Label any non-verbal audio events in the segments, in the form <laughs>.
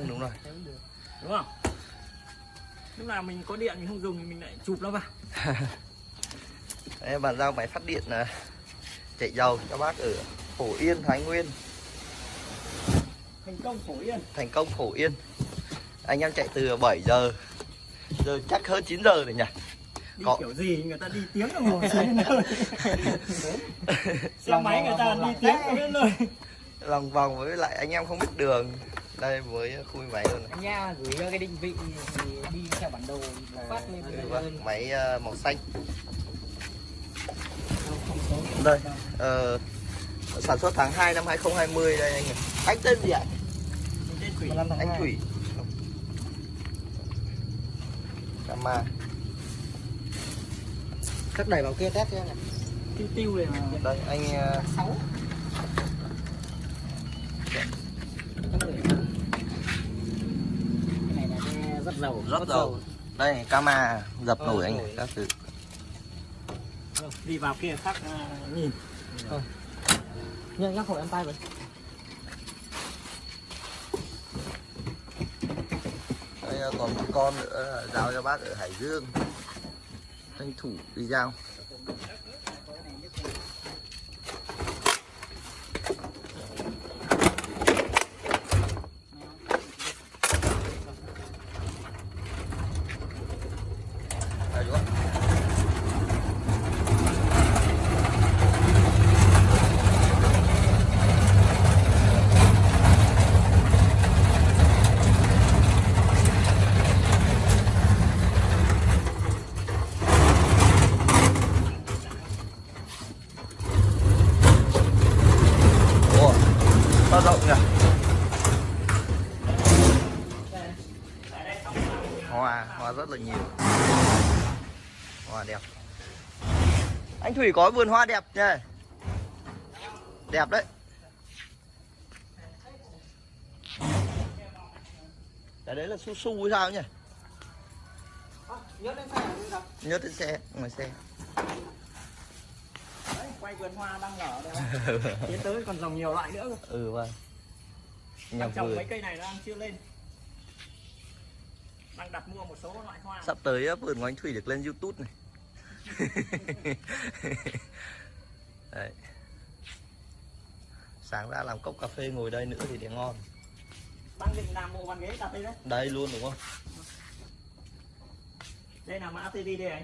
vâng đúng rồi. Đúng không? Lúc nào mình có điện mình không dùng thì mình lại chụp nó vào. <laughs> Đây, bàn giao máy phát điện là chạy dầu cho bác ở Phổ Yên Thái Nguyên. Thành công phổ yên. Thành công Phổ Yên. Anh em chạy từ 7 giờ giờ chắc hơn 9 giờ rồi nhỉ? Đi Có. kiểu gì? Người ta đi tiếng đồng hồ <laughs> <laughs> xe máy người ta đi tiếng đến nơi. lòng vòng với lại anh em không biết đường đây với khui máy luôn này. Anh Nha gửi ờ, cái định vị thì đi theo bản đồ phát lên vâng, máy ờ, màu xanh. Đây. Ờ, sản xuất tháng 2 năm 2020 đây anh này. anh tên gì ạ? Tên thủy. Anh thủy. Kama các đẩy vào kia test cho anh tiêu tiêu này đây anh ờ, uh, 6 dầu rất dầu. đây Kama dập nổi anh này các thứ. Đi vào kia khác à, nhìn. Nhưng nhắc hộ em tay vậy đây ờ, còn một con nữa giao cho bác ở Hải Dương. Tranh thủ đi giao Đây, đúng không? Ủa, to rộng nhỉ? Hoa, hoa rất là nhiều. Hoa đẹp. Anh Thủy có vườn hoa đẹp nhỉ? Đẹp đấy. Cái đấy là su su hay sao nhỉ? nhớ đến xe là sao Nhớ trên xe, ngoài xe. Đấy, quay vườn hoa đang nở đây <laughs> tiến tới còn trồng nhiều loại nữa cơ. ừ vâng. Nhà trồng mấy cây này nó đang chưa lên đang đặt mua một số loại hoa Sắp tới vườn của anh Thủy được lên YouTube này. <laughs> Đấy. Sáng ra làm cốc cà phê ngồi đây nữa thì để ngon. đang định làm bộ bàn ghế đặt đây đấy Đây luôn đúng không? đây là mã TD đây anh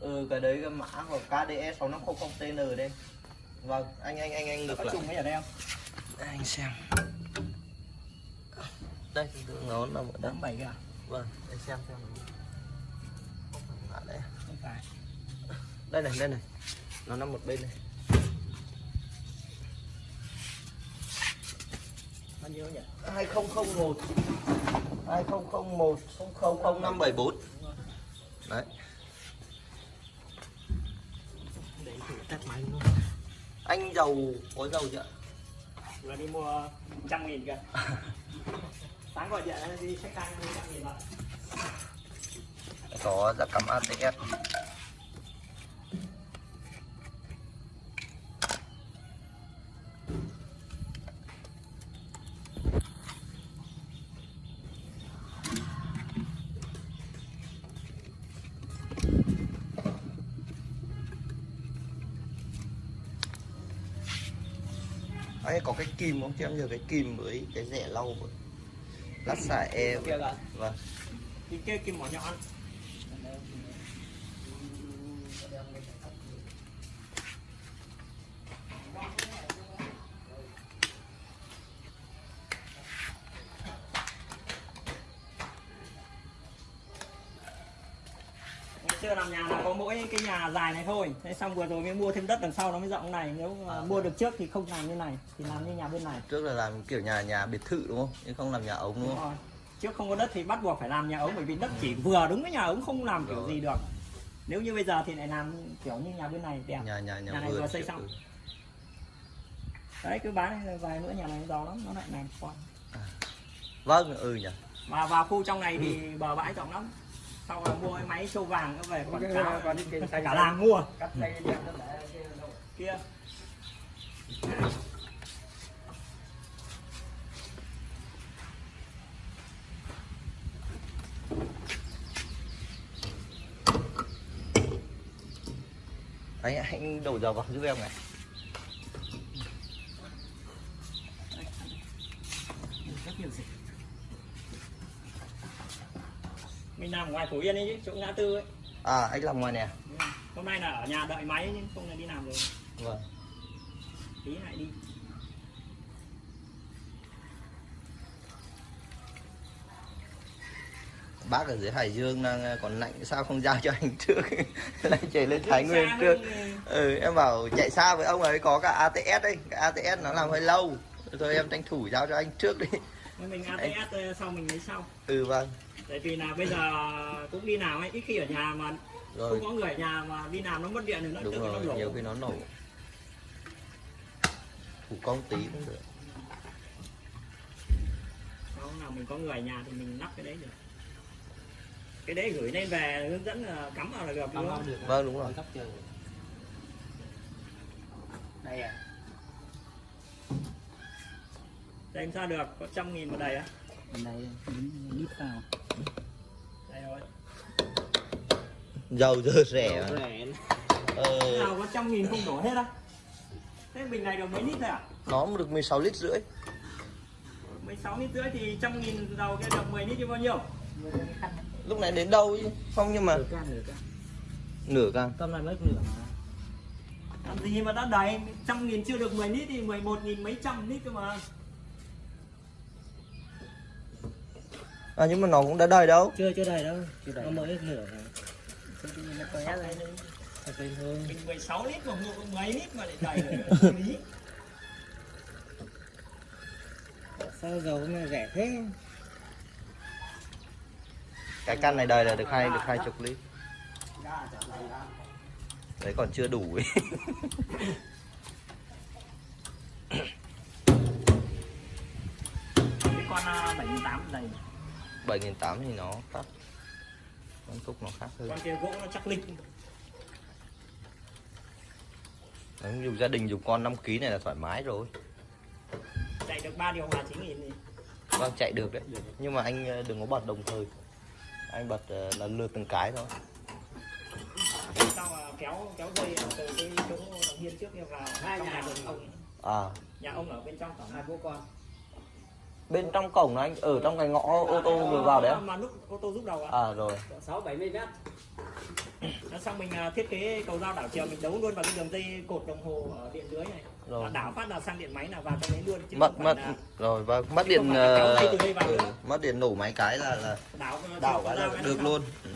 Ừ cái đấy cái mã của KDE 6500TN đây. Vâng, anh anh anh anh ngược lại. trùng ấy ở đây không Đây, anh xem. Đây, nó ở đây. tám bảy à Vâng, anh xem xem. À, đây. không phải đây này, đây này. Nó nằm một bên này. bao nhiêu nhỉ 2001 2001 000574 Đấy để thử test máy luôn Anh giàu có giàu chưa? vừa đi mua trăm nghìn kìa. <laughs> Sáng gọi điện đi check mua trăm nghìn vậy Có giá cắm ATS Anh có cái kìm không? Cho em nhờ cái kìm với cái rẻ lau với lát xả e Vâng. Cái kia kim mỏ nhọn dài này thôi thế xong vừa rồi mới mua thêm đất đằng sau nó mới rộng này nếu mà À. mua được trước thì không làm như này thì làm như nhà bên này Trước là làm kiểu nhà nhà biệt thự đúng không? Nhưng không làm nhà ống đúng Đúng không? rồi. trước không có đất thì bắt buộc phải làm nhà ống bởi vì đất chỉ vừa đúng với nhà ống không làm kiểu Rồi. gì được nếu như bây giờ thì lại làm kiểu như nhà bên này đẹp Nhà nhà nhà, Nhà này vừa xây xong. đấy cứ bán vài nữa nhà này giàu lắm nó lại làm con Vâng, ừ nhỉ và vào khu trong này thì bờ bãi rộng lắm xong rồi mua cái máy sâu vàng nó về còn cả, còn cái cả, cả làng mua. Cắt dây đẹp kia. Anh anh đổ dầu vào giúp em này. Làm ngoài Phú Yên ấy chứ chỗ ngã tư ấy. À anh làm ngoài nè hôm nay là ở nhà đợi máy nhưng không là đi làm rồi. Vâng. Tí lại đi. Bác ở dưới Hải Dương đang còn lạnh sao không giao cho anh trước? <laughs> Lại chạy lên Thái Nguyên trước. ừ em bảo chạy xa với ông ấy có cả ATS đấy cái ATS nó làm hơi lâu. Thôi em tranh thủ giao cho anh trước đi. Mình ATS ờ, sau mình lấy sau. Ừ vâng tại vì là bây giờ cũng đi làm ấy ít khi ở nhà mà rồi. không có người ở nhà mà đi làm nó mất điện thì nó đúng tự nó rồi nổ nhiều khi nó nổ. Thủ công tí cũng được. Không nào mình có người ở nhà thì mình lắp cái đấy được. Cái đấy gửi lên về hướng dẫn là cắm vào là được đúng không? Vâng, đúng rồi. Đây à. Đây em sao được? Có trăm nghìn một đầy á Bên đây lít vào. đây rồi. Dầu dơ rẻ mà. Rẻ. ờ, nào có trăm nghìn không đổ hết á. Thế bình này được mấy lít thôi à nó được 16 lít rưỡi. 16 lít rưỡi thì trăm nghìn đầu kia được 10 lít chứ bao nhiêu? Lúc này đến đâu chứ không nhưng mà Nửa can nửa can. nửa can. Tâm này mới nửa. Làm gì mà đã đầy? Trăm nghìn chưa được 10 lít thì 11 nghìn mấy trăm lít cơ mà à nhưng mà nó cũng đã đầy đâu Chưa chưa đầy đâu. Chưa đầy. Nó mới nửa nó Thật hơn. mình 16 lít mà mua có mấy lít mà lại đầy được lý <laughs> Sao dầu này rẻ thế? cái căn này đời là được hai được hai chục lít đầy đấy còn chưa đủ ấy. cái con à, 78 đầy 7.800 thì nó khác. Con cúc nó khác hơn. Con kia gỗ nó chắc lịch Đấy, dùng gia đình dùng con 5 kg này là thoải mái rồi. Chạy được 3 điều hòa 9 nghìn thì vâng chạy được đấy. Nhưng mà anh ờ, đừng có bật đồng thời. Anh bật ờ, lần lượt từng cái thôi. Sau là kéo kéo dây từ cái chỗ hiên trước kia vào. Hai nhà của ông à. Nhà ông ở bên trong tổng hai bố con bên trong cổng là anh ở trong cái ngõ ô tô vừa vào đấy à? mà lúc ô tô giúp đầu à, à rồi sáu bảy mươi mét. Nó xong mình à, thiết kế cầu dao đảo chiều mình đấu luôn vào cái đường dây cột đồng hồ ở điện dưới này Rồi. Đảo phát là sang điện máy là vào trong đấy luôn chứ mất mất là rồi vâng mất điện ờ, vào ừ, mất điện nổ máy cái là là đảo đảo cái là được luôn Ừ.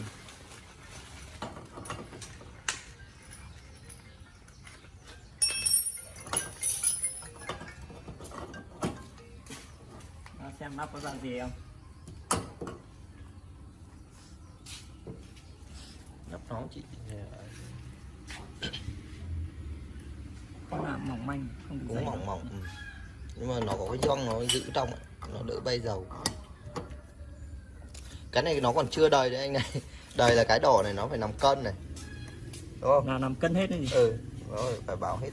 Xem lắp có dạng gì không? Nắp nó chị. Con là mỏng manh không cũng mỏng mỏng ừ. nhưng mà nó có cái gioăng nó giữ trong ấy. nó đỡ bay dầu. Cái này nó còn chưa đầy đấy anh này. <laughs> Đầy là cái đỏ này nó phải nằm cân này. Đúng không? Là nằm cân hết đấy gì ừ nó phải bảo hết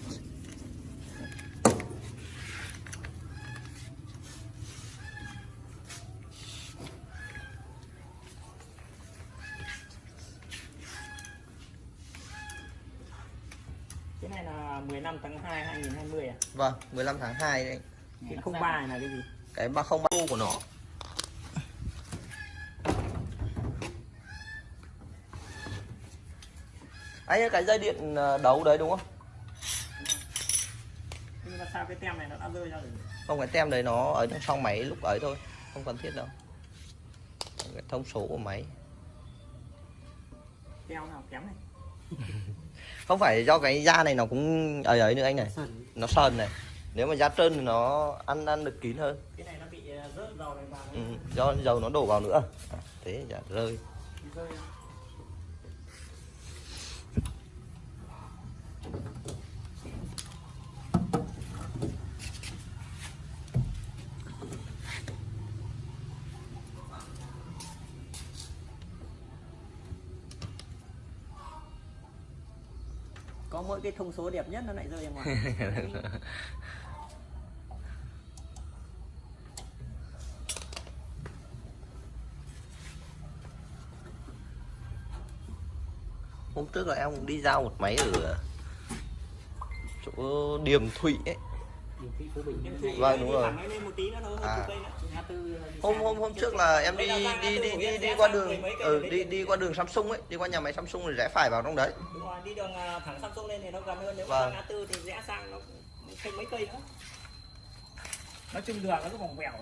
cái này là 15 tháng 2 2020 à? Vâng 15 tháng 2 đấy. Cái 03 này là cái gì? Cái 303 của nó. Anh ơi cái dây điện ờ, đấu đấy đúng không? Nhưng mà sao cái tem này nó đã rơi ra rồi? Không cái tem đấy nó ở trong trong máy lúc ấy thôi không cần thiết đâu. Cái thông số của máy. Teo nào kém này không phải do cái da này nó cũng ấy ấy nữa anh này. Sần. nó sờn này. Nếu mà da trơn thì nó ăn ăn được kín hơn. Cái này nó bị ờ, rớt dầu này vào. Ừ, do dầu nó đổ vào nữa. À, thế chả rơi. Rơi ra. có mỗi cái thông số đẹp nhất nó lại rơi ra ngoài. <laughs> Hôm trước là em cũng đi giao một máy ở của Điềm Thụy ấy. Vâng, đúng rồi. À. tư hôm hôm hôm trước là em đi đi đi đi em, đi qua đường ừ, đi đi qua đường Samsung ấy đi qua nhà máy Samsung rồi rẽ phải vào trong đấy đi đường à, thẳng Samsung lên thì nó gần hơn nếu mà Vâng. ra ngã tư thì rẽ sang nó thêm mấy cây nữa nói chung đường nó cứ vòng vèo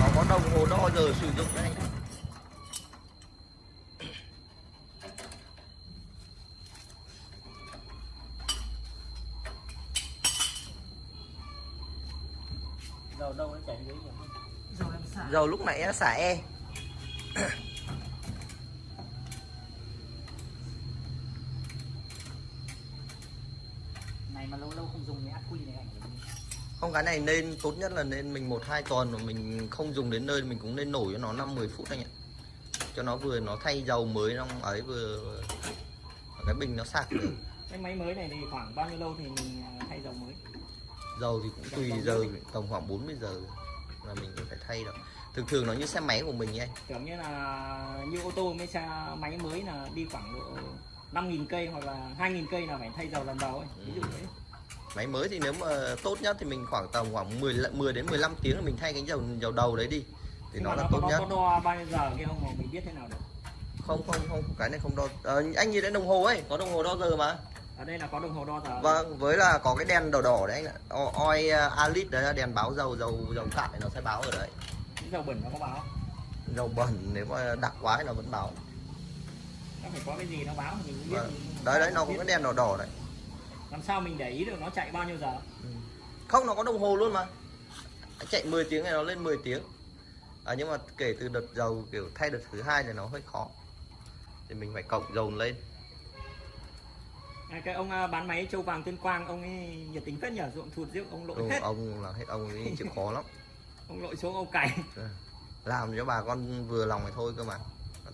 nó có đồng hồ đo giờ sử dụng đấy dầu đâu nó chảy dưới nhiều hơn. Dầu em xả. dầu lúc nãy nó xả e. Này mà lâu lâu không dùng cái ắc quy này ảnh không cái này nên tốt nhất là nên mình một hai tuần mà mình không dùng đến nơi mình cũng nên nổi cho nó 5 10 phút anh ạ. Cho nó vừa nó thay dầu mới trong ấy vừa cái bình nó sạc được. <coughs> Cái máy mới này thì khoảng bao nhiêu lâu thì mình à, thay dầu mới? Dầu thì cũng tùy giờ tầm khoảng 40 giờ là mình phải thay đâu thường thường nó như xe máy của mình ấy tưởng như là như ô tô mấy xe máy mới là đi khoảng độ 5.000 cây hoặc là 2.000 cây là phải thay dầu lần đầu ấy ví dụ thế. Máy mới thì nếu mà tốt nhất thì mình khoảng tầm khoảng 10 lận- 10 đến 15 tiếng là mình thay cái dầu dầu đầu đấy đi thì Nhưng nó là nó, tốt có, nhất. có đo bao nhiêu giờ kia không mà mình biết thế nào được? Không không không cái này không đo. Ờ, anh nhìn đến đồng hồ ấy có đồng hồ đo giờ mà. Ở đây là có đồng hồ đo giờ. Vâng với là có cái đèn đỏ đỏ đấy anh ạ. Oi alit đấy là đèn báo dầu dầu dầu cạn thì nó sẽ báo ở đấy Dầu bẩn nó có báo dầu bẩn nếu mà đặc quá thì nó vẫn báo. Nó phải có cái gì nó báo mình cũng biết. Vâng. đấy đấy nó có biết. cái đèn đỏ đỏ đấy. Làm sao mình để ý được nó chạy bao nhiêu giờ? Không nó có đồng hồ luôn mà. Chạy 10 tiếng này nó lên 10 tiếng. À, nhưng mà kể từ đợt dầu kiểu thay đợt thứ hai thì nó hơi khó. Thì mình phải cộng dầu lên. À, cái ông à, bán máy châu vàng tuyên quang ông ấy nhiệt tính phết nhở ruộng thụt riêng ông lội ừ, hết ông là hết ông ấy chịu khó lắm ông lội xuống ông cày. Làm cho bà con vừa lòng thì thôi cơ mà.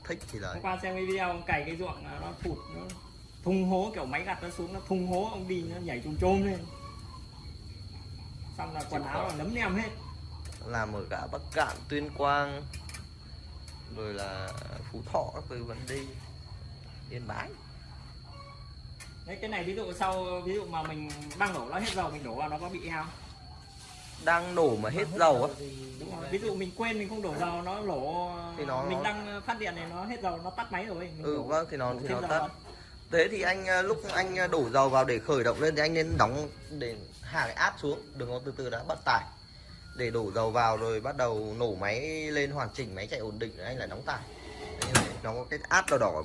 Thích thì đấy hôm qua xem cái video ông cày cái ruộng nó thụt nó thùng hố kiểu máy gặt nó xuống nó thùng hố ông đi nó nhảy trồm trôm lên. Xong là quần áo là nấm nem hết. Làm ở cả Bắc Cạn, Tuyên Quang rồi là Phú Thọ các thứ vẫn đi. Yên Bái. Đấy cái này ví dụ sau ví dụ mà mình đang đổ nó hết dầu mình đổ vào nó có bị hao đang nổ mà hết dầu á. Ví dụ mình quên mình không đổ dầu nó lổ Thì nó- mình đang phát điện này nó hết dầu nó tắt máy rồi mình ừ đổ, vâng thì nó thì nó tắt. thế thì anh ờ, lúc anh ờ, đổ dầu vào để khởi động lên thì anh nên đóng để hạ cái áp xuống đừng có từ từ đã bắt tải. Để đổ dầu vào rồi bắt đầu nổ máy lên hoàn chỉnh máy chạy ổn định rồi anh lại đóng tải. Nó có cái áp đỏ đỏ ở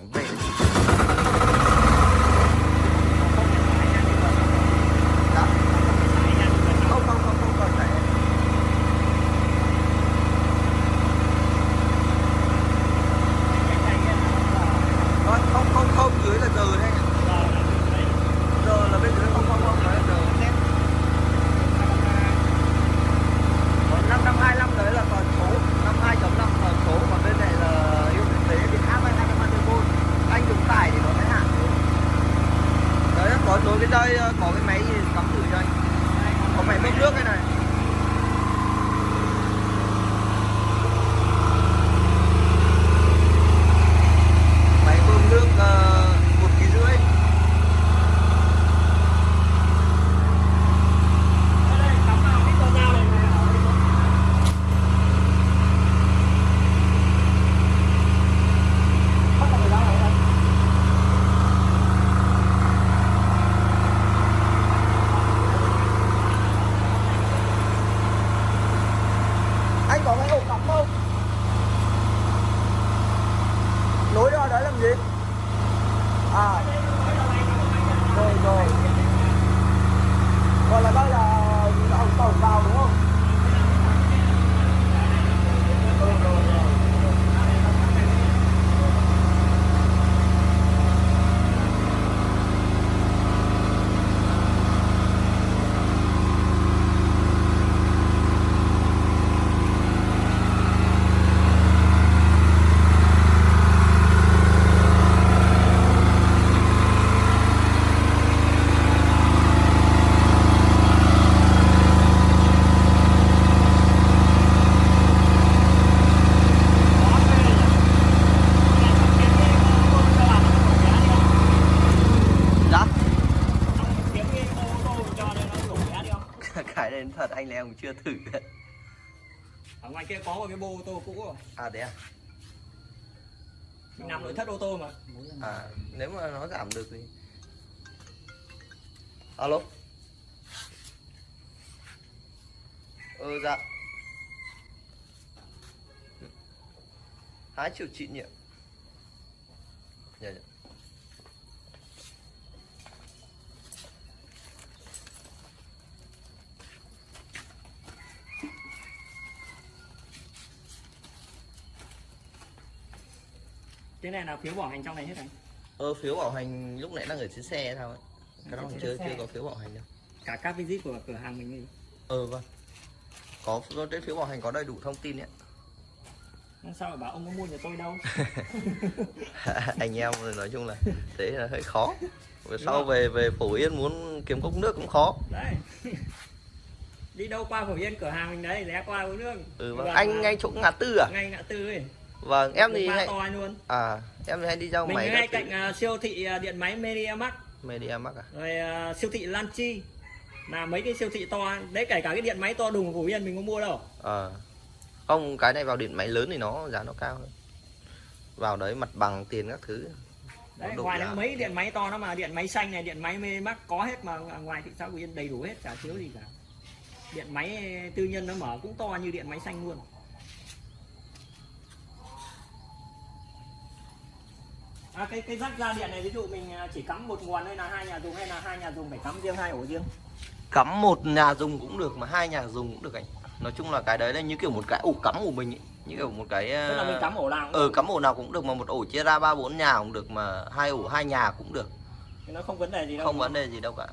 cái này thật anh em cũng chưa thử. Ở ngoài kia có một cái bô ô tô cũ rồi. À thế à? Mình nằm nội thất ô tô mà. À nếu mà nó giảm được thì alo? Ừ dạ. Hai triệu chị nhỉ dạ dạ cái này là phiếu bảo hành trong này hết này ờ phiếu bảo hành lúc nãy đang ở trên xe sao ấy cái đó chưa xe. chưa có phiếu bảo hành đâu. Cả các visit của cửa hàng mình đi ờ vâng. Có trên phiếu bảo hành có đầy đủ thông tin ấy. Nhưng sao mà bảo ông có mua nhà tôi đâu. <laughs> Anh em nói chung là thế là hơi khó. Về sau về về phổ yên muốn kiếm cốc nước cũng khó. Đấy. Đi đâu qua phổ yên cửa hàng mình đấy lé qua uống nước. Ừ, vâng. Anh ngay chỗ ngã tư à? Ngay ngã tư ấy vâng em thì hay to luôn. À em thì hay đi ra mình máy ngay cạnh à, siêu thị à, điện máy media mark à? Rồi à, siêu thị Lanchi. Là mấy cái siêu thị to đấy kể cả cái điện máy to đùng của yên mình có mua đâu. Ờ. không cái này vào điện máy lớn thì nó giá nó cao hơn. Vào đấy mặt bằng tiền các thứ. Đấy ngoài giá. mấy điện máy to nó mà điện máy xanh này điện máy MediaMarkt có hết mà ngoài thị xã yên đầy đủ hết chả thiếu gì cả. Điện máy tư nhân nó mở cũng to như điện máy xanh luôn À, cái cái rắc ra điện này ví dụ mình à, chỉ cắm một nguồn hay là hai nhà dùng hay là hai nhà dùng phải cắm riêng hai ổ riêng? Cắm một nhà dùng cũng được mà hai nhà dùng cũng được anh. Nói chung là cái đấy là như kiểu một cái ổ cắm của mình ấy. như kiểu một cái tức là mình cắm ổ nào cũng ờ cắm ổ nào cũng được mà một ổ chia ra ba bốn nhà cũng được mà hai ổ hai nhà cũng được. Nó không vấn đề gì đâu. Không vấn đề gì đâu cả.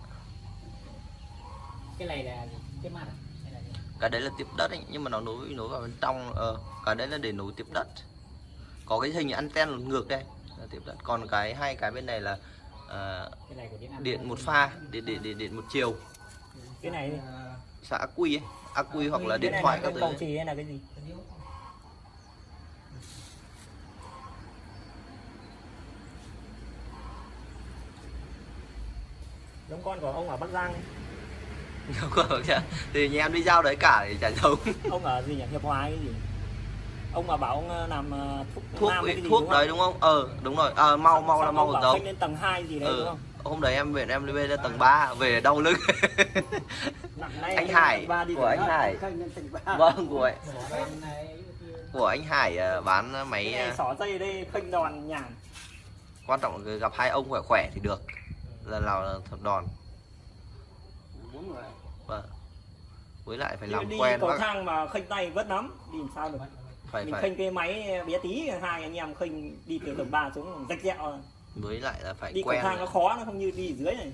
Cái này là cái mặt à? Là cái đấy là tiếp đất ấy, nhưng mà nó nối nối vào bên trong ờ cái đấy là để nối tiếp đất. Có cái hình anten ngược đây tiếp đất còn cái hai cái bên này là của điện một pha điện điện điện, điện một chiều. Cái này đi. xã ắc quy ấy quy hoặc là điện thoại các thứ cầu ấy. trì hay là cái gì? Giống con của ông ở Bắc Giang ấy. Thì nhà em đi giao đấy cả thì chả giống. Ông ở gì nhỉ? Hiệp Hòa cái gì ông mà bảo ông ờ, làm ờ, thuốc thuốc nam cái gì thuốc đúng đấy đúng không? Ờ đúng rồi. À, mau mau là Xong mau khênh lên tầng 2 gì đấy đúng ừ. không? hôm đấy em về em đi lên tầng 3 về đau lưng. <laughs> Anh lên Hải <laughs> đi của anh. Hải. lên vâng của anh. Của anh Hải bán máy xỏ dây ở đây khênh đòn nhàn quan trọng là gặp hai ông khỏe khỏe thì được. Lần nào là thật đòn. Bốn người. vâng. Với lại phải đi, làm đi quen cầu bác. thang mà khênh tay vất lắm đi làm sao được phải mình phải. khênh cái máy bé tí hai anh em khênh đi từ tầng 3 xuống rách rẹo. Với lại là phải đi cầu quen thang nó khó nó không như đi dưới này